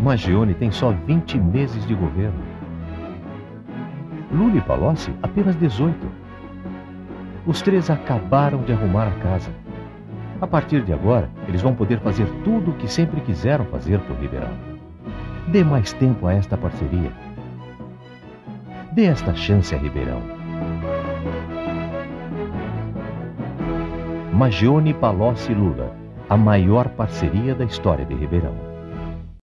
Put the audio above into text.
Magione tem só 20 meses de governo. Lula e Palocci apenas 18. Os três acabaram de arrumar a casa. A partir de agora, eles vão poder fazer tudo o que sempre quiseram fazer por Ribeirão. Dê mais tempo a esta parceria. Dê esta chance a Ribeirão. Magione Palocci e Lula, a maior parceria da história de Ribeirão.